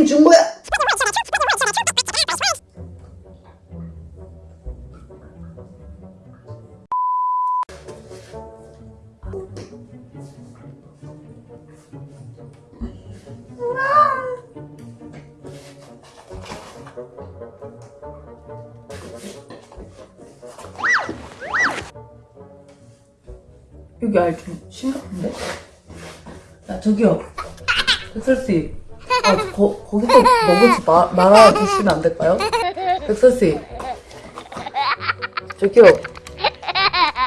느낌 준 거야? 여기 알좀 심각한데? 야 저기요. 백설씨. 아 거, 거기서 먹을지 마, 말아 주시면 안 될까요? 백설씨. 저기요.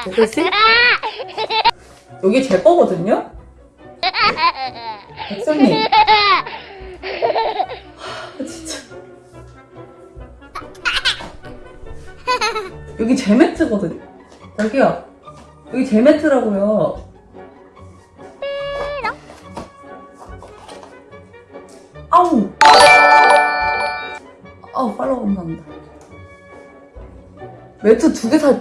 백설씨? 여기 제 거거든요? 백설님. 아, 진짜. 여기 제 매트거든요. 저기요. 여기 제 매트라고요 감사합니다. 매트 두 개 사,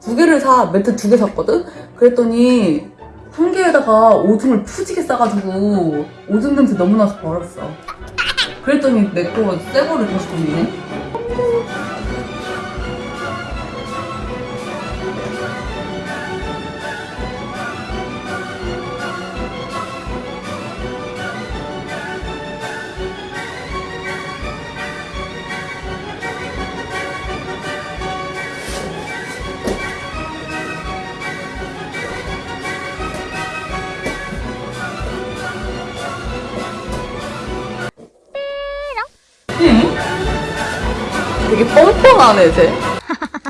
두 개를 사, 매트 두 개 샀거든? 그랬더니 한 개에다가 오줌을 푸지게 싸가지고 오줌 냄새 너무 나서 버렸어. 그랬더니 내 거 새 거를 다시 돌리네 되게 뻔뻔하네, 쟤.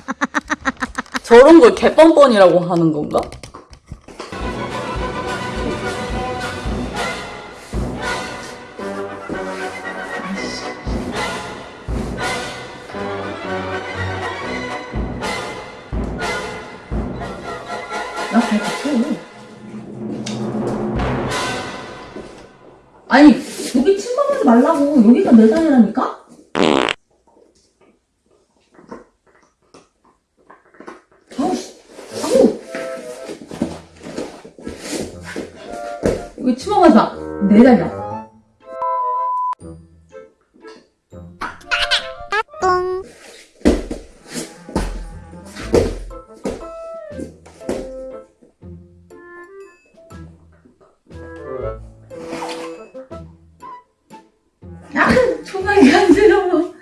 저런 걸 개뻔뻔이라고 하는 건가? 나잘 붙여. 아니, 여기 침범하지 말라고. 여기가 내 자리라니까? 아우, 씨. 아우! 여기 침범하지 마. 내 자리야. 아, 초반이 간지러워.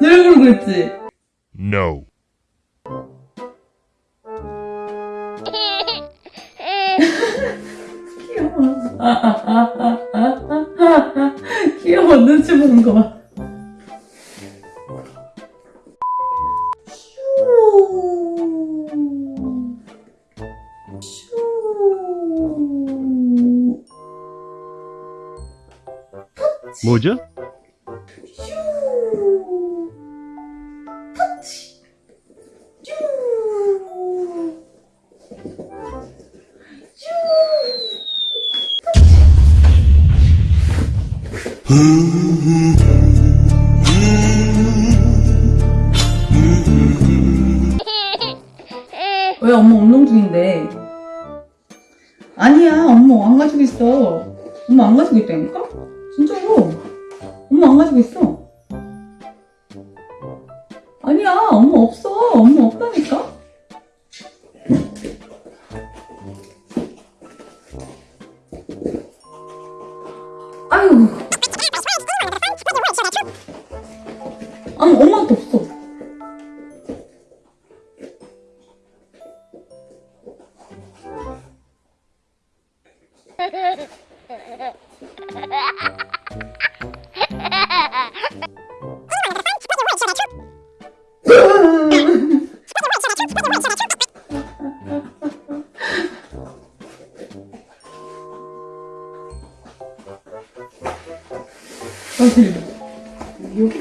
늘 그러고 있지? No. 귀여워. 눈치 보는 거 봐. 뭐죠? 왜 엄마 운동 중인데? 아니야, 엄마 안 가지고 있어. 엄마 안 가지고 있다니까? 진짜로. 엄마 안 가지고 있어. 아니, 엄마한테 없어. 사실 여기